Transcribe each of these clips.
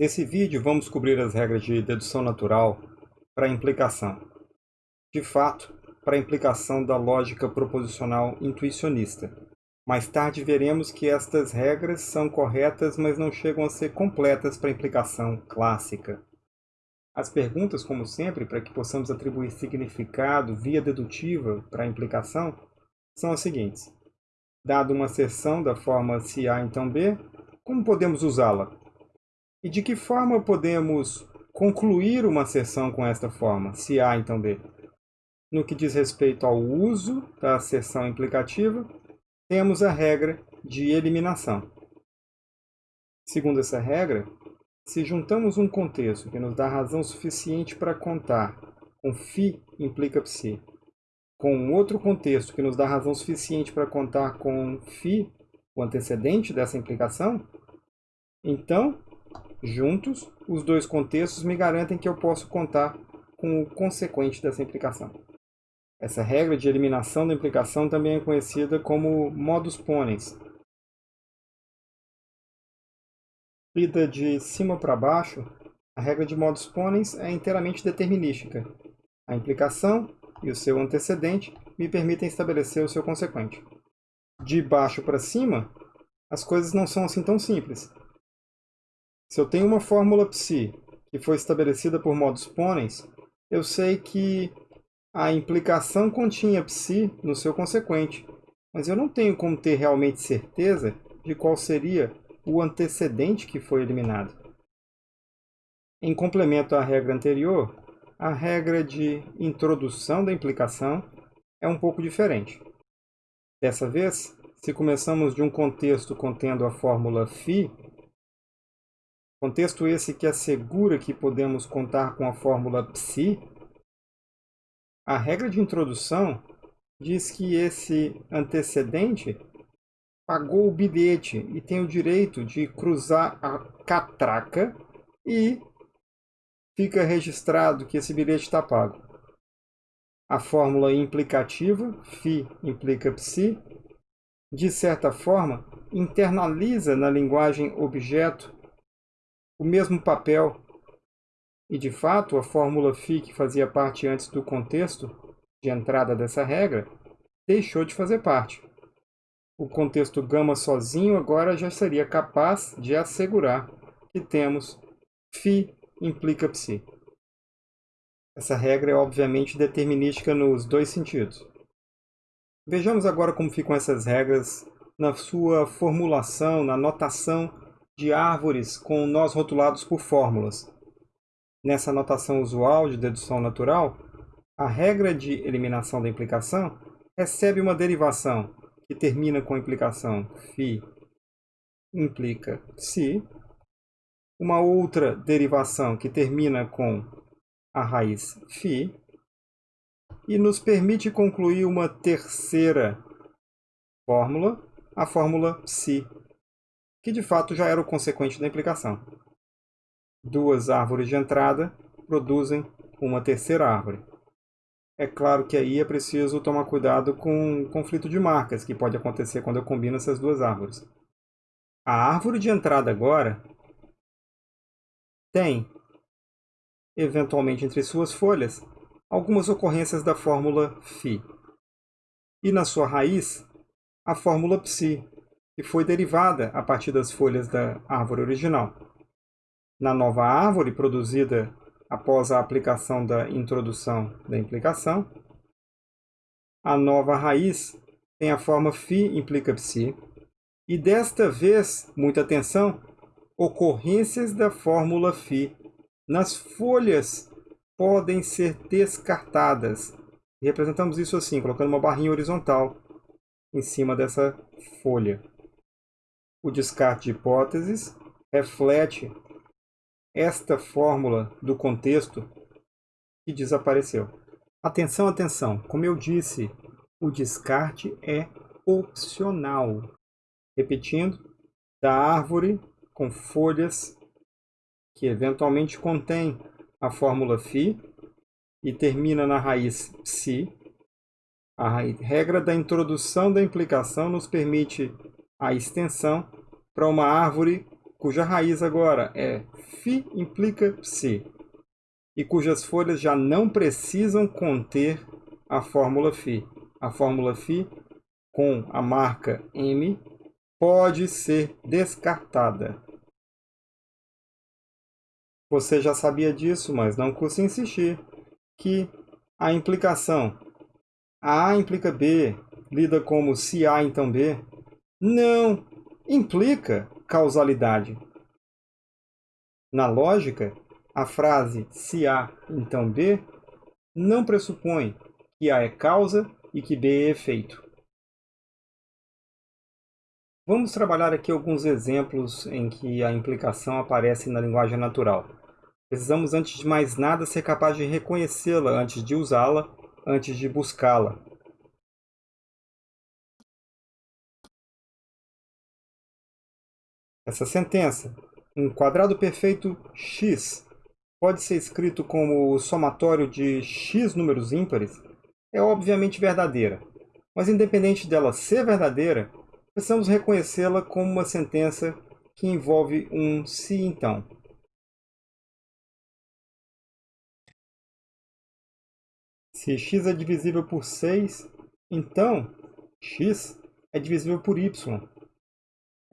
Nesse vídeo vamos cobrir as regras de dedução natural para implicação. De fato, para implicação da lógica proposicional intuicionista. Mais tarde veremos que estas regras são corretas, mas não chegam a ser completas para implicação clássica. As perguntas, como sempre, para que possamos atribuir significado via dedutiva para a implicação, são as seguintes. Dado uma seção da forma se A então B, como podemos usá-la? E de que forma podemos concluir uma seção com esta forma, se A então B? No que diz respeito ao uso da seção implicativa, temos a regra de eliminação. Segundo essa regra, se juntamos um contexto que nos dá razão suficiente para contar com φ implica psi, com um outro contexto que nos dá razão suficiente para contar com φ, o antecedente dessa implicação, então Juntos, os dois contextos me garantem que eu posso contar com o consequente dessa implicação. Essa regra de eliminação da implicação também é conhecida como modus ponens. Lida de cima para baixo, a regra de modus ponens é inteiramente determinística. A implicação e o seu antecedente me permitem estabelecer o seu consequente. De baixo para cima, as coisas não são assim tão simples. Se eu tenho uma fórmula psi que foi estabelecida por modus ponens, eu sei que a implicação continha psi no seu consequente, mas eu não tenho como ter realmente certeza de qual seria o antecedente que foi eliminado. Em complemento à regra anterior, a regra de introdução da implicação é um pouco diferente. Dessa vez, se começamos de um contexto contendo a fórmula φ, Contexto esse que assegura que podemos contar com a fórmula psi. A regra de introdução diz que esse antecedente pagou o bilhete e tem o direito de cruzar a catraca e fica registrado que esse bilhete está pago. A fórmula implicativa, φ implica psi, de certa forma, internaliza na linguagem objeto o mesmo papel. E, de fato, a fórmula φ que fazia parte antes do contexto de entrada dessa regra deixou de fazer parte. O contexto gama sozinho agora já seria capaz de assegurar que temos φ implica psi. Essa regra é obviamente determinística nos dois sentidos. Vejamos agora como ficam essas regras na sua formulação, na notação de árvores com nós rotulados por fórmulas. Nessa notação usual de dedução natural, a regra de eliminação da implicação recebe uma derivação que termina com a implicação φ implica se, uma outra derivação que termina com a raiz φ, e nos permite concluir uma terceira fórmula, a fórmula psi, que de fato já era o consequente da implicação. Duas árvores de entrada produzem uma terceira árvore. É claro que aí é preciso tomar cuidado com o conflito de marcas que pode acontecer quando eu combino essas duas árvores. A árvore de entrada agora tem, eventualmente entre suas folhas, algumas ocorrências da fórmula φ. E na sua raiz, a fórmula psi, que foi derivada a partir das folhas da árvore original. Na nova árvore produzida após a aplicação da introdução da implicação, a nova raiz tem a forma φ implica psi, e desta vez, muita atenção, ocorrências da fórmula φ nas folhas podem ser descartadas. E representamos isso assim, colocando uma barrinha horizontal em cima dessa folha. O descarte de hipóteses reflete esta fórmula do contexto que desapareceu. Atenção, atenção! Como eu disse, o descarte é opcional. Repetindo, da árvore com folhas que eventualmente contém a fórmula φ e termina na raiz psi, a regra da introdução da implicação nos permite a extensão para uma árvore cuja raiz agora é φ implica psi, e cujas folhas já não precisam conter a fórmula φ. A fórmula φ com a marca M pode ser descartada. Você já sabia disso, mas não custa insistir, que a implicação A implica B, lida como se A então B, não implica causalidade. Na lógica, a frase se A então B não pressupõe que A é causa e que B é efeito. Vamos trabalhar aqui alguns exemplos em que a implicação aparece na linguagem natural. Precisamos, antes de mais nada, ser capaz de reconhecê-la antes de usá-la, antes de buscá-la. Essa sentença, um quadrado perfeito x, pode ser escrito como o somatório de x números ímpares, é obviamente verdadeira. Mas independente dela ser verdadeira, precisamos reconhecê-la como uma sentença que envolve um se então. Se x é divisível por 6, então x é divisível por y.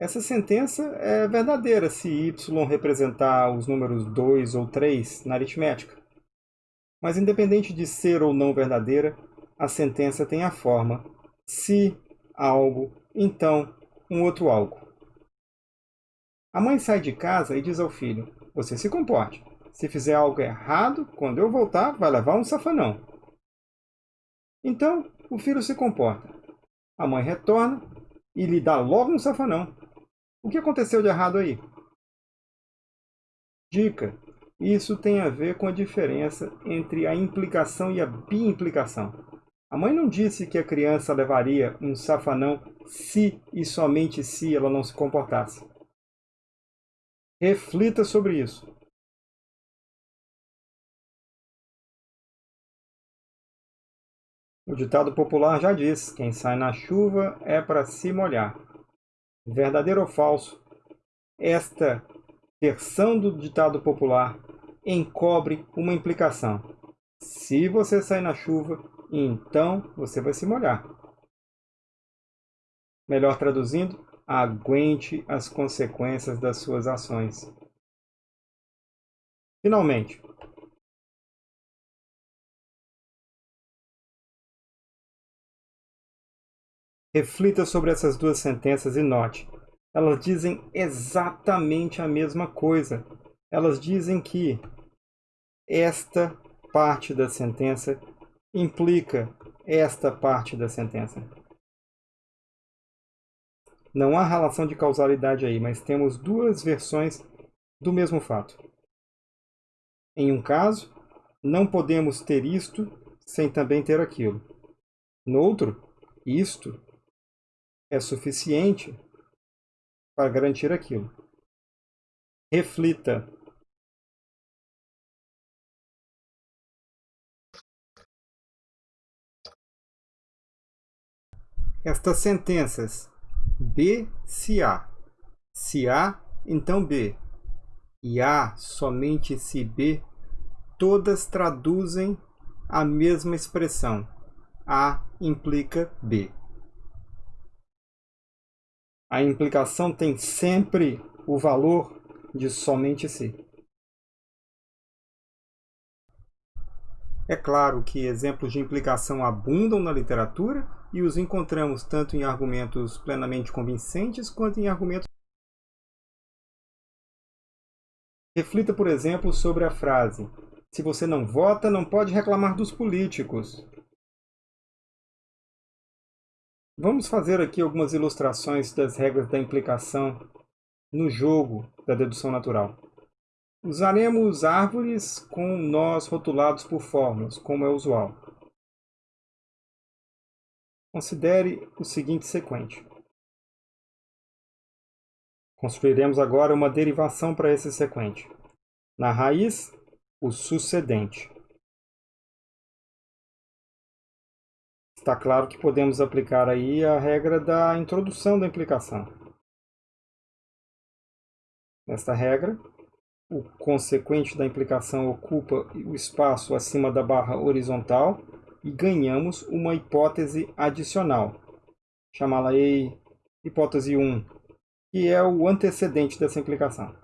Essa sentença é verdadeira se y representar os números 2 ou 3 na aritmética. Mas independente de ser ou não verdadeira, a sentença tem a forma se algo, então um outro algo. A mãe sai de casa e diz ao filho, você se comporte. Se fizer algo errado, quando eu voltar, vai levar um safanão. Então, o filho se comporta. A mãe retorna e lhe dá logo um safanão. O que aconteceu de errado aí? Dica. Isso tem a ver com a diferença entre a implicação e a biimplicação. A mãe não disse que a criança levaria um safanão se e somente se ela não se comportasse. Reflita sobre isso. O ditado popular já diz: quem sai na chuva é para se molhar. Verdadeiro ou falso? Esta versão do ditado popular encobre uma implicação. Se você sair na chuva, então você vai se molhar. Melhor traduzindo, aguente as consequências das suas ações. Finalmente, Reflita sobre essas duas sentenças e note. Elas dizem exatamente a mesma coisa. Elas dizem que esta parte da sentença implica esta parte da sentença. Não há relação de causalidade aí, mas temos duas versões do mesmo fato. Em um caso, não podemos ter isto sem também ter aquilo. No outro, isto é suficiente para garantir aquilo. Reflita. Estas sentenças B se A, se A, então B, e A somente se B, todas traduzem a mesma expressão. A implica B a implicação tem sempre o valor de somente si. É claro que exemplos de implicação abundam na literatura e os encontramos tanto em argumentos plenamente convincentes quanto em argumentos. Reflita, por exemplo, sobre a frase: Se você não vota, não pode reclamar dos políticos. Vamos fazer aqui algumas ilustrações das regras da implicação no jogo da dedução natural. Usaremos árvores com nós rotulados por fórmulas, como é usual. Considere o seguinte sequente. Construiremos agora uma derivação para esse sequente. Na raiz, o sucedente. Está claro que podemos aplicar aí a regra da introdução da implicação. Nesta regra, o consequente da implicação ocupa o espaço acima da barra horizontal e ganhamos uma hipótese adicional. Chamá-la-ei hipótese 1, que é o antecedente dessa implicação.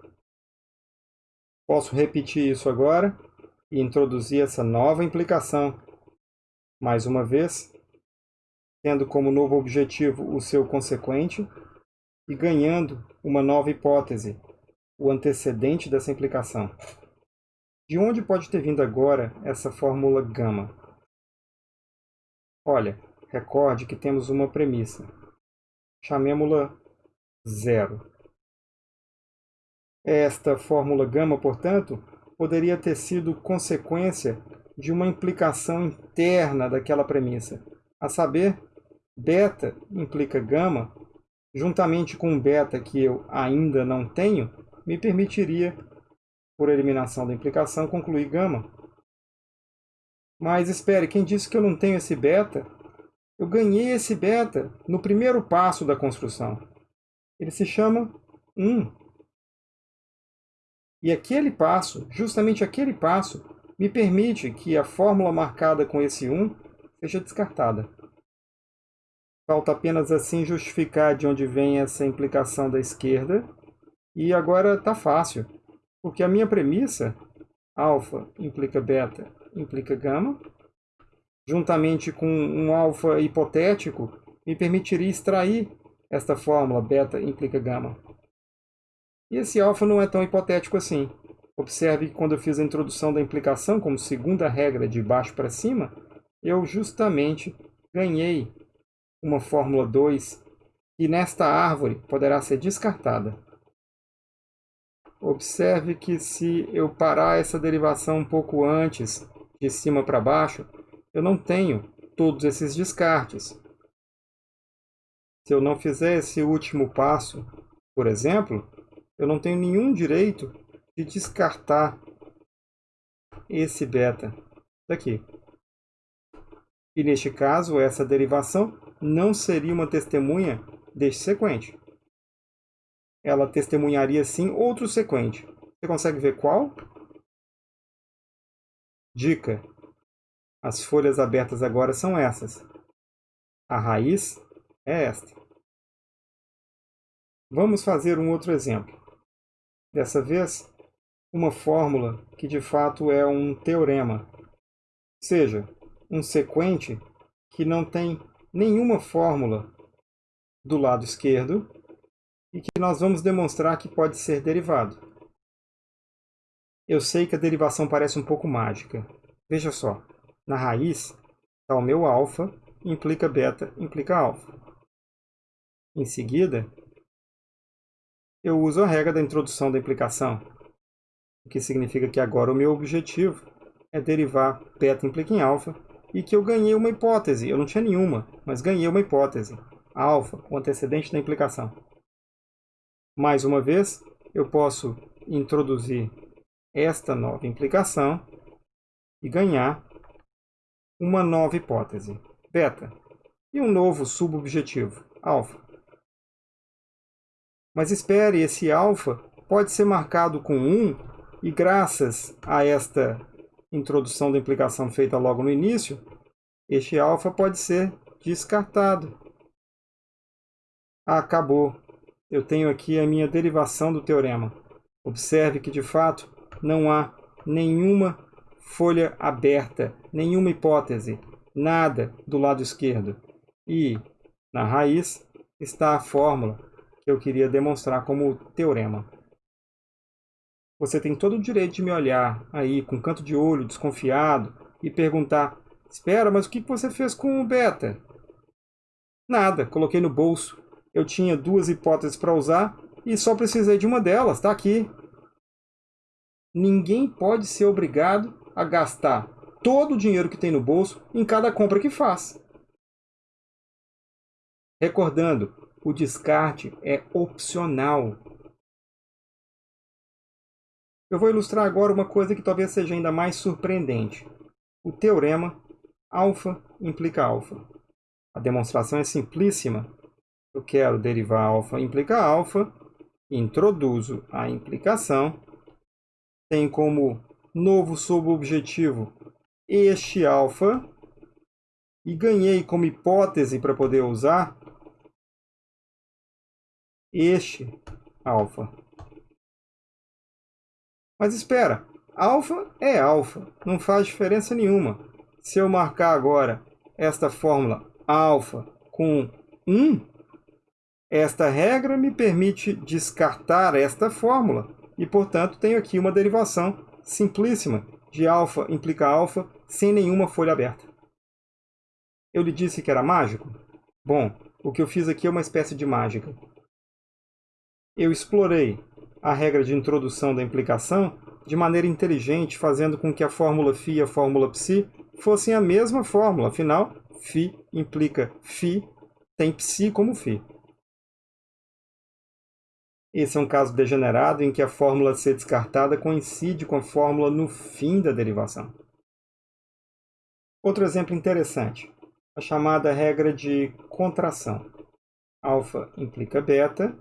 Posso repetir isso agora e introduzir essa nova implicação. Mais uma vez, tendo como novo objetivo o seu consequente e ganhando uma nova hipótese, o antecedente dessa implicação. De onde pode ter vindo agora essa fórmula gama? Olha, recorde que temos uma premissa. Chamemos-la zero. Esta fórmula gama, portanto, poderia ter sido consequência de uma implicação interna daquela premissa, a saber, beta implica gama, juntamente com beta que eu ainda não tenho, me permitiria, por eliminação da implicação, concluir gama. Mas espere, quem disse que eu não tenho esse beta? Eu ganhei esse beta no primeiro passo da construção. Ele se chama 1. E aquele passo, justamente aquele passo, me permite que a fórmula marcada com esse 1 seja descartada. Falta apenas assim justificar de onde vem essa implicação da esquerda. E agora está fácil, porque a minha premissa, alfa implica beta, implica gama, juntamente com um alfa hipotético, me permitiria extrair esta fórmula beta implica gama. E esse alfa não é tão hipotético assim. Observe que quando eu fiz a introdução da implicação como segunda regra de baixo para cima, eu justamente ganhei uma fórmula 2 que nesta árvore poderá ser descartada. Observe que se eu parar essa derivação um pouco antes, de cima para baixo, eu não tenho todos esses descartes. Se eu não fizer esse último passo, por exemplo, eu não tenho nenhum direito de descartar esse beta daqui. E neste caso, essa derivação não seria uma testemunha deste sequente. Ela testemunharia sim outro sequente. Você consegue ver qual? Dica. As folhas abertas agora são essas. A raiz é esta. Vamos fazer um outro exemplo. Dessa vez, uma fórmula que de fato é um teorema, seja, um sequente que não tem nenhuma fórmula do lado esquerdo e que nós vamos demonstrar que pode ser derivado. Eu sei que a derivação parece um pouco mágica. Veja só, na raiz está o meu alfa, implica beta, implica alfa. Em seguida, eu uso a regra da introdução da implicação, o que significa que agora o meu objetivo é derivar beta implica em alfa e que eu ganhei uma hipótese. Eu não tinha nenhuma, mas ganhei uma hipótese. Alfa, o antecedente da implicação. Mais uma vez, eu posso introduzir esta nova implicação e ganhar uma nova hipótese, beta, e um novo subobjetivo, alfa. Mas espere, esse alfa pode ser marcado com 1 e graças a esta introdução da implicação feita logo no início, este alfa pode ser descartado. acabou. Eu tenho aqui a minha derivação do teorema. Observe que, de fato, não há nenhuma folha aberta, nenhuma hipótese, nada do lado esquerdo. E, na raiz, está a fórmula que eu queria demonstrar como teorema. Você tem todo o direito de me olhar aí com canto de olho, desconfiado, e perguntar, espera, mas o que você fez com o beta? Nada, coloquei no bolso. Eu tinha duas hipóteses para usar e só precisei de uma delas, está aqui. Ninguém pode ser obrigado a gastar todo o dinheiro que tem no bolso em cada compra que faz. Recordando, o descarte é opcional. Eu vou ilustrar agora uma coisa que talvez seja ainda mais surpreendente. O teorema alfa implica alfa. A demonstração é simplíssima. Eu quero derivar alfa implica alfa introduzo a implicação, tem como novo subobjetivo este alfa, e ganhei como hipótese para poder usar este alfa. Mas espera, alfa é alfa, não faz diferença nenhuma. Se eu marcar agora esta fórmula alfa com 1, esta regra me permite descartar esta fórmula e, portanto, tenho aqui uma derivação simplíssima de alfa implica alfa sem nenhuma folha aberta. Eu lhe disse que era mágico? Bom, o que eu fiz aqui é uma espécie de mágica. Eu explorei a regra de introdução da implicação de maneira inteligente, fazendo com que a fórmula φ e a fórmula ψ fossem a mesma fórmula. Afinal, φ implica φ, tem ψ como φ. Esse é um caso degenerado em que a fórmula a ser descartada coincide com a fórmula no fim da derivação. Outro exemplo interessante, a chamada regra de contração. Alfa implica beta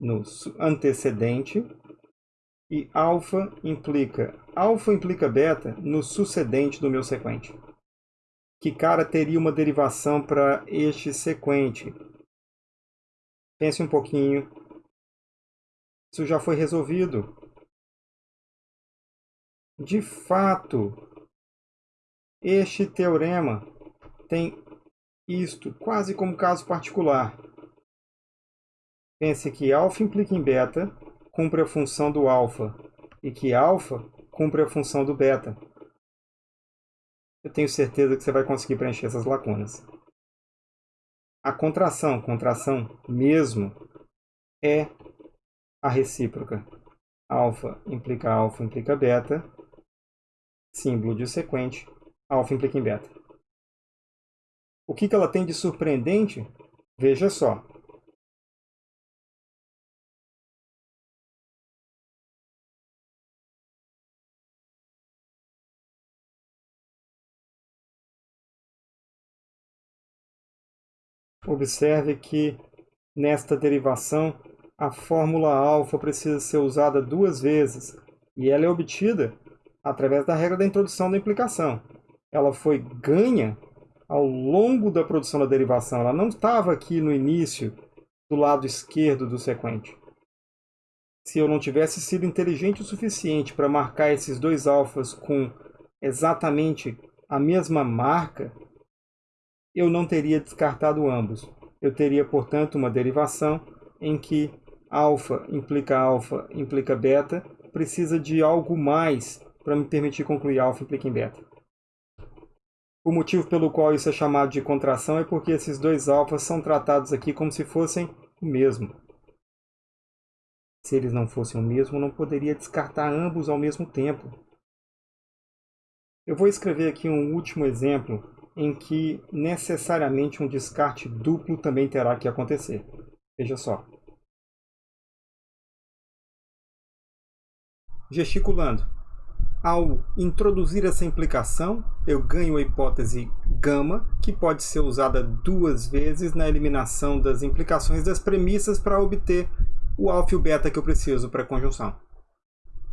no antecedente e alfa implica alfa implica beta no sucedente do meu sequente. Que cara teria uma derivação para este sequente? Pense um pouquinho, isso já foi resolvido. De fato, este teorema tem isto quase como caso particular. Pense que alfa implica em beta, cumpre a função do alfa, e que alfa cumpre a função do beta. Eu tenho certeza que você vai conseguir preencher essas lacunas. A contração, contração mesmo, é a recíproca. Alfa implica alfa implica beta. Símbolo de sequente. Alfa implica em beta. O que, que ela tem de surpreendente? Veja só. Observe que nesta derivação a fórmula alfa precisa ser usada duas vezes e ela é obtida através da regra da introdução da implicação. Ela foi ganha ao longo da produção da derivação, ela não estava aqui no início do lado esquerdo do sequente. Se eu não tivesse sido inteligente o suficiente para marcar esses dois alfas com exatamente a mesma marca, eu não teria descartado ambos. Eu teria, portanto, uma derivação em que alfa implica alfa, implica beta, precisa de algo mais para me permitir concluir alfa implica em beta. O motivo pelo qual isso é chamado de contração é porque esses dois alfas são tratados aqui como se fossem o mesmo. Se eles não fossem o mesmo, não poderia descartar ambos ao mesmo tempo. Eu vou escrever aqui um último exemplo em que necessariamente um descarte duplo também terá que acontecer. Veja só. gesticulando. Ao introduzir essa implicação, eu ganho a hipótese gama, que pode ser usada duas vezes na eliminação das implicações das premissas para obter o alfa e o beta que eu preciso para a conjunção.